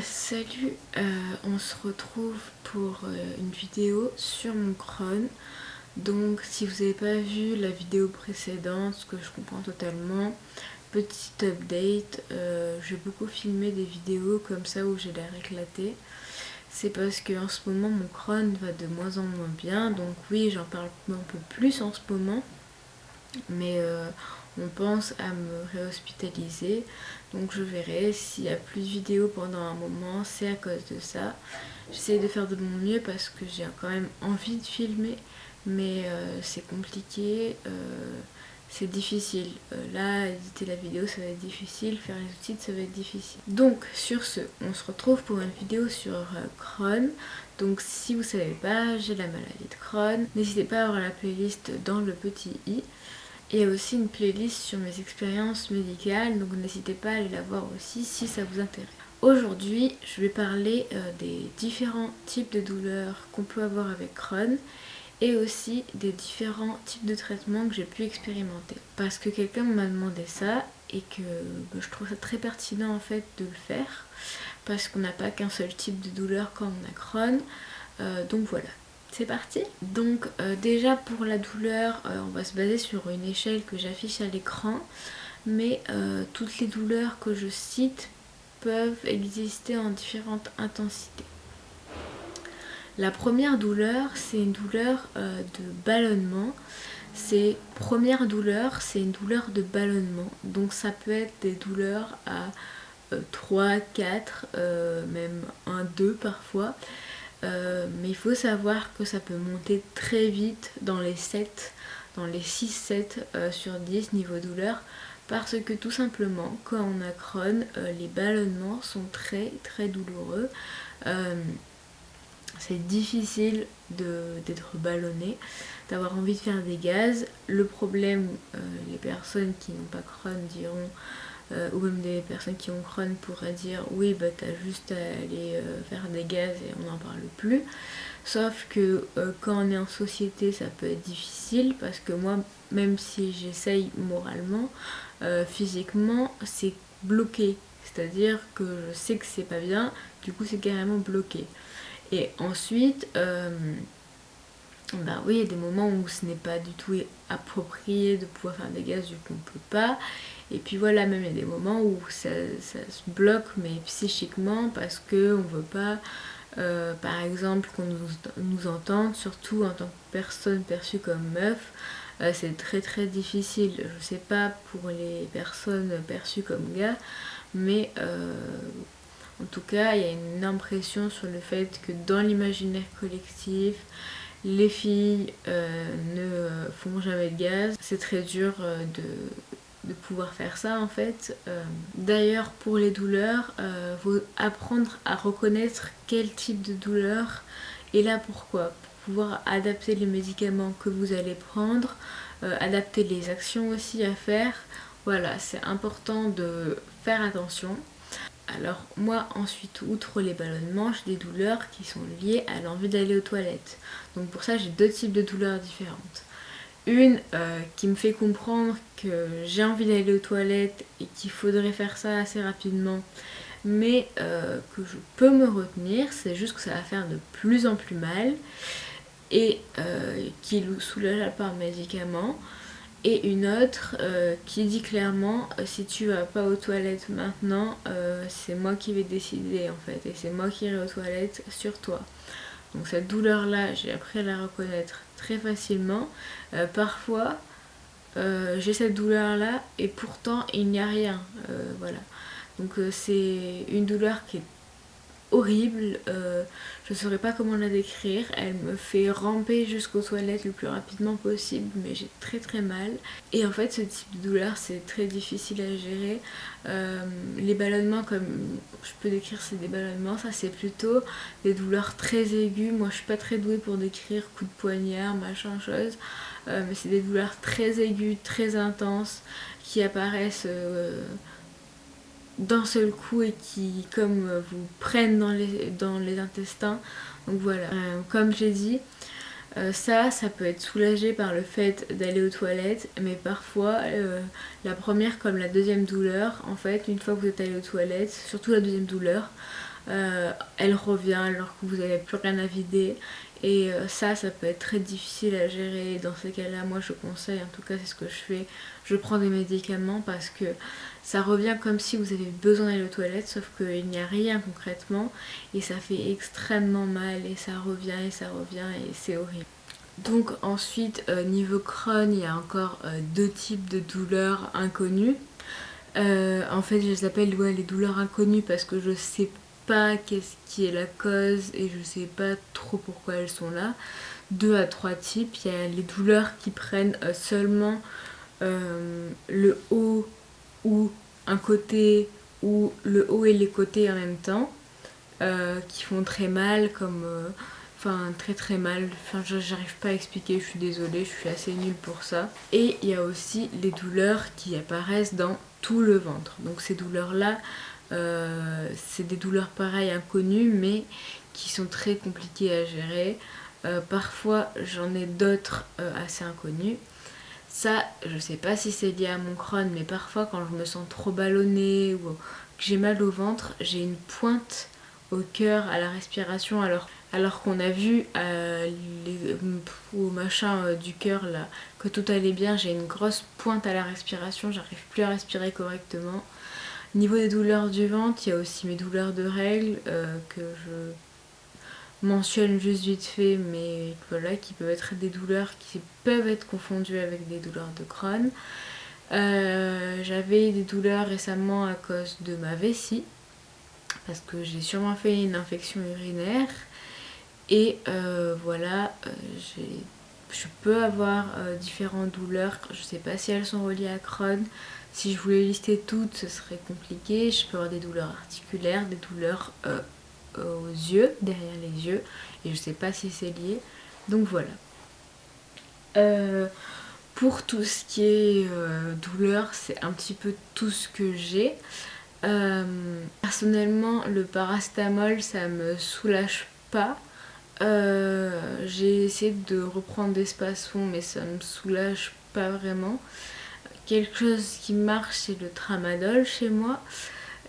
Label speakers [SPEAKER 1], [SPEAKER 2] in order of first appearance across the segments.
[SPEAKER 1] Salut, euh, on se retrouve pour euh, une vidéo sur mon crâne. Donc si vous n'avez pas vu la vidéo précédente, ce que je comprends totalement, petite update, euh, j'ai beaucoup filmé des vidéos comme ça où j'ai l'air éclaté. C'est parce que en ce moment mon crâne va de moins en moins bien, donc oui j'en parle un peu plus en ce moment. Mais on pense à me réhospitaliser. Donc je verrai s'il y a plus de vidéos pendant un moment, c'est à cause de ça. J'essaie de faire de mon mieux parce que j'ai quand même envie de filmer, mais euh, c'est compliqué, euh, c'est difficile. Euh, là, éditer la vidéo, ça va être difficile, faire les outils, ça va être difficile. Donc sur ce, on se retrouve pour une vidéo sur Crohn. Donc si vous savez pas, j'ai la maladie de Crohn. N'hésitez pas à avoir la playlist dans le petit i. Il y a aussi une playlist sur mes expériences médicales, donc n'hésitez pas à aller la voir aussi si ça vous intéresse. Aujourd'hui, je vais parler euh, des différents types de douleurs qu'on peut avoir avec Crohn et aussi des différents types de traitements que j'ai pu expérimenter. Parce que quelqu'un m'a demandé ça et que bah, je trouve ça très pertinent en fait de le faire parce qu'on n'a pas qu'un seul type de douleur quand on a Crohn. Euh, donc voilà, c'est parti Donc euh, déjà pour la douleur, euh, on va se baser sur une échelle que j'affiche à l'écran. Mais euh, toutes les douleurs que je cite peuvent exister en différentes intensités. La première douleur, c'est une douleur de ballonnement. C'est première douleur, c'est une douleur de ballonnement. Donc ça peut être des douleurs à 3, 4, même 1, 2 parfois. Euh, mais il faut savoir que ça peut monter très vite dans les 7, dans les 6-7 euh, sur 10 niveau douleur parce que tout simplement quand on a Crohn, euh, les ballonnements sont très très douloureux. c'est difficile d'être ballonné, d'avoir envie de faire des gaz. Le problème, les personnes qui n'ont pas Crohn diront euh, ou même des personnes qui ont Crohn pourraient dire oui bah t'as juste à aller euh, faire des gaz et on n'en parle plus. Sauf que euh, quand on est en société ça peut être difficile parce que moi même si j'essaye moralement physiquement c'est bloqué. C'est à dire que je sais que c'est pas bien du coup c'est carrément bloqué. Et ensuite bah oui, il y a des moments où ce n'est pas du tout approprié de pouvoir faire des gaz vu qu'on ne peut pas. Et puis voilà, même il y a des moments où ça, se bloque, mais psychiquement, parce qu'on ne veut pas, euh, par exemple, qu'on nous, entende, surtout en tant que personne perçue comme meuf. Euh, c'est très très difficile. Je ne sais pas pour les personnes perçues comme gars, mais euh, en tout cas, il y a une impression sur le fait que dans l'imaginaire collectif, les filles ne font jamais de gaz. C'est très dur de de pouvoir faire ça en fait. Euh, d'ailleurs pour les douleurs, euh, apprendre à reconnaître quel type de douleur est là pourquoi. Pour pouvoir adapter les médicaments que vous allez prendre, euh, adapter les actions aussi à faire. Voilà, c'est important de faire attention. Alors moi ensuite, outre les ballonnements, j'ai des douleurs qui sont liées à l'envie d'aller aux toilettes. Donc pour ça j'ai deux types de douleurs différentes. Une euh, qui me fait comprendre que j'ai envie d'aller aux toilettes et qu'il faudrait faire ça assez rapidement, mais euh, que je peux me retenir, c'est juste que ça va faire de plus en plus mal et euh, qui soulage par médicament. Et une autre qui dit clairement si tu vas pas aux toilettes maintenant, c'est moi qui vais décider en fait et c'est moi qui irai aux toilettes sur toi. Donc cette douleur-là, j'ai appris à la reconnaître très facilement. Euh, parfois, euh, j'ai cette douleur-là et pourtant il n'y a rien. Euh, voilà. Donc c'est une douleur qui est horrible, euh, je ne saurais pas comment la décrire, elle me fait ramper jusqu'aux toilettes le plus rapidement possible mais j'ai très très mal. Et en fait ce type de douleur c'est très difficile à gérer, euh, les ballonnements comme je peux décrire c'est des ballonnements, ça c'est plutôt des douleurs très aiguës, moi je suis pas très douée pour décrire coup de poignard, machin chose, euh, mais c'est des douleurs très aiguës, très intenses qui apparaissent d'un seul coup et qui comme euh, vous prennent dans les, dans les intestins donc voilà euh, comme j'ai dit euh, ça, ça peut être soulagé par le fait d'aller aux toilettes, mais parfois, la première comme la deuxième douleur, en fait, une fois que vous êtes allé aux toilettes, surtout la deuxième douleur, elle revient alors que vous n'avez plus rien à vider. Et ça, ça peut être très difficile à gérer. Dans ces cas-là, moi je conseille, en tout cas c'est ce que je fais, je prends des médicaments parce que ça revient comme si vous avez besoin d'aller aux toilettes, sauf qu'il n'y a rien concrètement. Et ça fait extrêmement mal et ça revient et ça revient et c'est horrible. Donc ensuite, euh, niveau Crohn, il y a encore euh, deux types de douleurs inconnues. Euh, en fait, je les appelle les douleurs inconnues parce que je sais pas qu'est-ce qui est la cause et je sais pas trop pourquoi elles sont là. Deux à trois types. Il y a les douleurs qui prennent seulement le haut ou un côté ou le haut et les côtés en même temps qui font très mal comme Enfin, très très mal. Enfin, j'arrive pas à expliquer, je suis désolée, je suis assez nulle pour ça. Et il y a aussi les douleurs qui apparaissent dans tout le ventre. Donc ces douleurs-là, euh, c'est des douleurs pareilles inconnues, mais qui sont très compliquées à gérer. Euh, parfois, j'en ai d'autres euh, assez inconnues. Ça, je sais pas si c'est lié à mon crâne, mais parfois quand je me sens trop ballonnée ou que j'ai mal au ventre, j'ai une pointe au cœur, à la respiration, alors qu'on a vu au machin du cœur que tout allait bien, j'ai une grosse pointe à la respiration, j'arrive plus à respirer correctement. Niveau des douleurs du ventre, il y a aussi mes douleurs de règles euh, que je mentionne juste vite fait, mais voilà, qui peuvent être des douleurs qui peuvent être confondues avec des douleurs de Crohn. J'avais des douleurs récemment à cause de ma vessie, parce que j'ai sûrement fait une infection urinaire. Et euh, voilà, euh, je peux avoir euh, différentes douleurs, je sais pas si elles sont reliées à Crohn. Si je voulais lister toutes, ce serait compliqué. Je peux avoir des douleurs articulaires, des douleurs aux yeux, derrière les yeux. Et je sais pas si c'est lié. Donc voilà. pour tout ce qui est douleur, c'est un petit peu tout ce que j'ai. personnellement, le parastamol, ça me soulage pas. Euh, j'ai essayé de reprendre des spasmons mais ça me soulage pas vraiment. Quelque chose qui marche c'est le tramadol chez moi.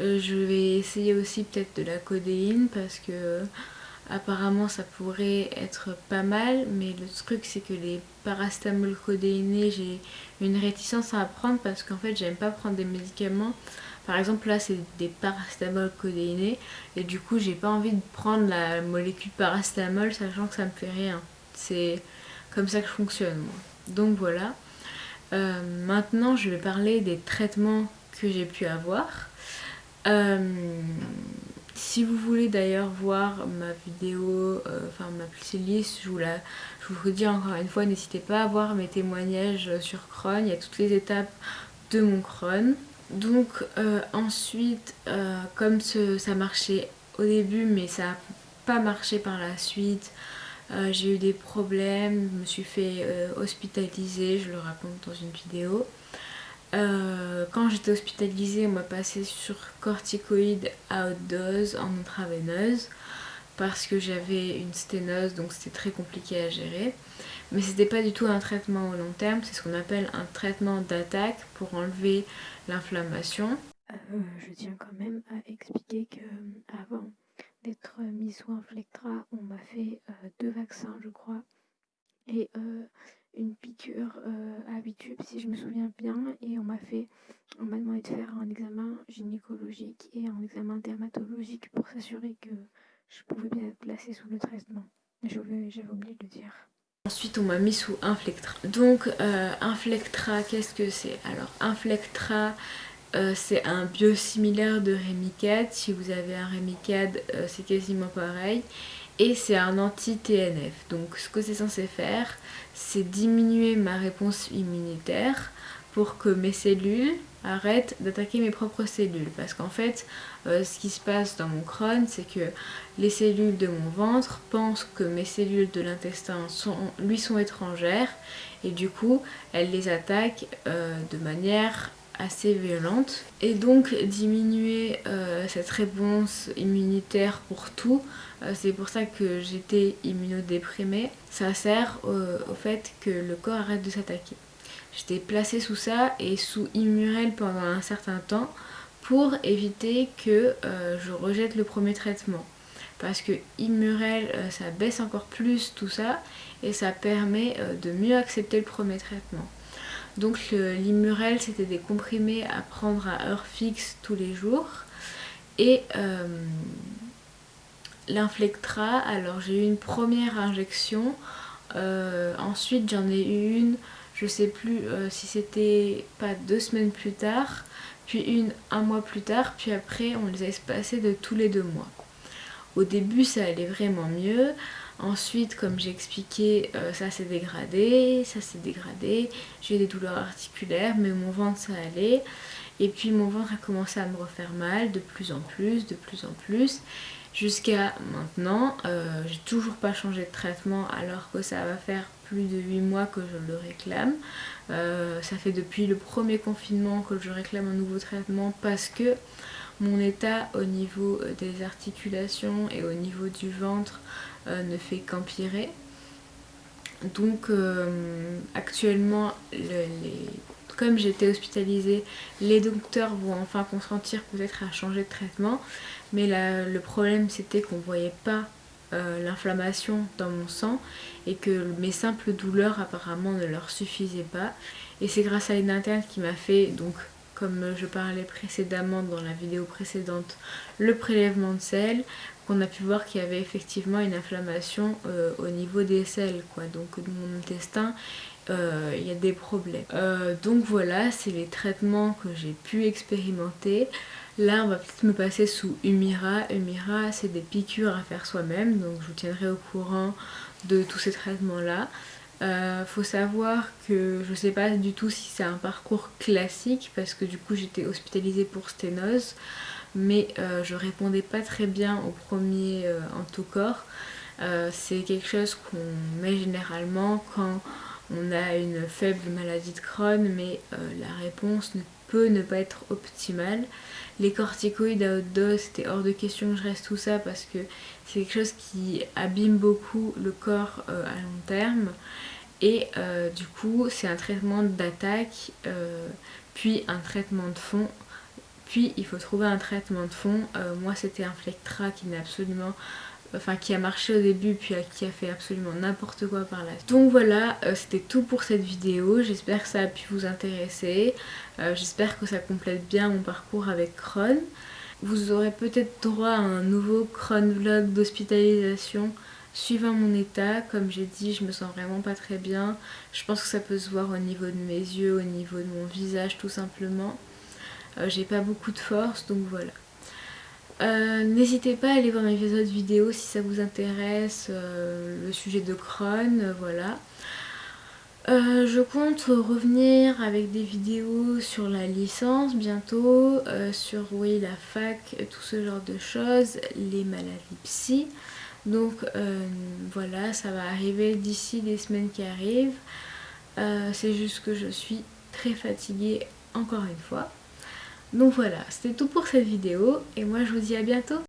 [SPEAKER 1] Euh, je vais essayer aussi peut-être de la codéine parce que apparemment ça pourrait être pas mal mais le truc c'est que les parastamol codéinés j'ai une réticence à prendre parce qu'en fait j'aime pas prendre des médicaments par exemple là c'est des parastamol codéinés et du coup j'ai pas envie de prendre la molécule parastamol sachant que ça me fait rien. C'est comme ça que je fonctionne moi. Donc voilà. Euh, maintenant je vais parler des traitements que j'ai pu avoir. Euh, si vous voulez d'ailleurs voir ma vidéo, euh, enfin ma playlist, je vous, la, je vous encore une fois, n'hésitez pas à voir mes témoignages sur Crohn, il y a toutes les étapes de mon Crohn. Donc euh, ensuite, euh, comme ça marchait au début mais ça n'a pas marché par la suite, euh, j'ai eu des problèmes, je me suis fait hospitaliser, je le raconte dans une vidéo. quand j'étais hospitalisée, on m'a passé sur corticoïdes à haute dose en intraveineuse parce que j'avais une sténose donc c'était très compliqué à gérer. Mais c'était pas du tout un traitement au long terme, c'est ce qu'on appelle un traitement d'attaque pour enlever l'inflammation.
[SPEAKER 2] Euh, je tiens quand même à expliquer que euh, avant d'être mis sous Inflectra, on m'a fait euh, deux vaccins je crois et une piqûre à 8 tubes si je me souviens bien et on m'a fait on m'a demandé de faire un examen gynécologique et un examen dermatologique pour s'assurer que je pouvais bien être placée sous le traitement. J'avais oublié de le dire.
[SPEAKER 1] Ensuite, on m'a mis sous Inflectra. Donc, euh, Inflectra, qu'est-ce que c'est? Alors, Inflectra, euh, c'est un biosimilaire de Remicade. Si vous avez un Remicade, euh, c'est quasiment pareil. Et c'est un anti-TNF. Donc, ce que c'est censé faire, c'est diminuer ma réponse immunitaire pour que mes cellules arrêtent d'attaquer mes propres cellules. Parce qu'en fait, euh, ce qui se passe dans mon crâne, c'est que les cellules de mon ventre pensent que mes cellules de l'intestin lui sont étrangères et du coup, elles les attaquent euh, de manière assez violente. Et donc, diminuer euh, cette réponse immunitaire pour tout, c'est pour ça que j'étais immunodéprimée, ça sert au fait que le corps arrête de s'attaquer. J'étais placée sous ça et sous Immurel pendant un certain temps pour éviter que je rejette le premier traitement parce que Immurel ça baisse encore plus tout ça et ça permet de mieux accepter le premier traitement. Donc l'immurel c'était des comprimés à prendre à heure fixe tous les jours et euh, l'inflectra, alors j'ai eu une première injection, euh, ensuite j'en ai eu une, je sais plus euh, si c'était pas deux semaines plus tard, puis une un mois plus tard, puis après on les a espacés de tous les deux mois. Au début ça allait vraiment mieux, Ensuite, comme j'ai expliqué, euh, ça s'est dégradé, ça s'est dégradé. J'ai des douleurs articulaires, mais mon ventre ça allait. Et puis mon ventre a commencé à me refaire mal de plus en plus, de plus en plus. Jusqu'à maintenant, euh, j'ai toujours pas changé de traitement alors que ça va faire plus de 8 mois que je le réclame. Euh, ça fait depuis le premier confinement que je réclame un nouveau traitement parce que mon état au niveau des articulations et au niveau du ventre euh, ne fait qu'empirer. Donc euh, actuellement, comme j'étais hospitalisée, les docteurs vont enfin consentir peut-être à changer de traitement. Mais le problème c'était qu'on voyait pas euh, l'inflammation dans mon sang et que mes simples douleurs apparemment ne leur suffisaient pas. Et c'est grâce à une interne qui m'a fait donc comme je parlais précédemment dans la vidéo précédente, le prélèvement de sel, qu'on a pu voir qu'il y avait effectivement une inflammation euh, au niveau des selles, quoi. Donc de mon intestin, euh, il y a des problèmes. Donc voilà, c'est les traitements que j'ai pu expérimenter. Là, on va peut-être me passer sous Humira. Humira, c'est des piqûres à faire soi-même, donc je vous tiendrai au courant de tous ces traitements-là. Euh, faut savoir que je sais pas du tout si c'est un parcours classique parce que du coup j'étais hospitalisée pour sténose mais euh, je répondais pas très bien au premier euh, corps euh, c'est quelque chose qu'on met généralement quand on a une faible maladie de Crohn mais la réponse ne peut ne pas être optimale. Les corticoïdes à haute dose, c'était hors de question que je reste tout ça parce que c'est quelque chose qui abîme beaucoup le corps à long terme. Et euh, du coup c'est un traitement d'attaque euh, puis un traitement de fond. Puis il faut trouver un traitement de fond. Euh, moi c'était un Flectra qui n'a absolument enfin qui a marché au début puis qui a fait absolument n'importe quoi par là donc voilà c'était tout pour cette vidéo j'espère que ça a pu vous intéresser j'espère que ça complète bien mon parcours avec Crohn vous aurez peut-être droit à un nouveau Crohn vlog d'hospitalisation suivant mon état, comme j'ai dit, je me sens vraiment pas très bien. Je pense que ça peut se voir au niveau de mes yeux, au niveau de mon visage tout simplement. Euh, j'ai pas beaucoup de force, donc voilà. Euh, n'hésitez pas à aller voir mes autres vidéos si ça vous intéresse, euh, le sujet de Crohn, voilà. je compte revenir avec des vidéos sur la licence bientôt, sur oui la fac, tout ce genre de choses, les maladies psy. Donc euh, voilà, ça va arriver d'ici des semaines qui arrivent. Euh, c'est juste que je suis très fatiguée encore une fois. Donc voilà, c'était tout pour cette vidéo et moi je vous dis à bientôt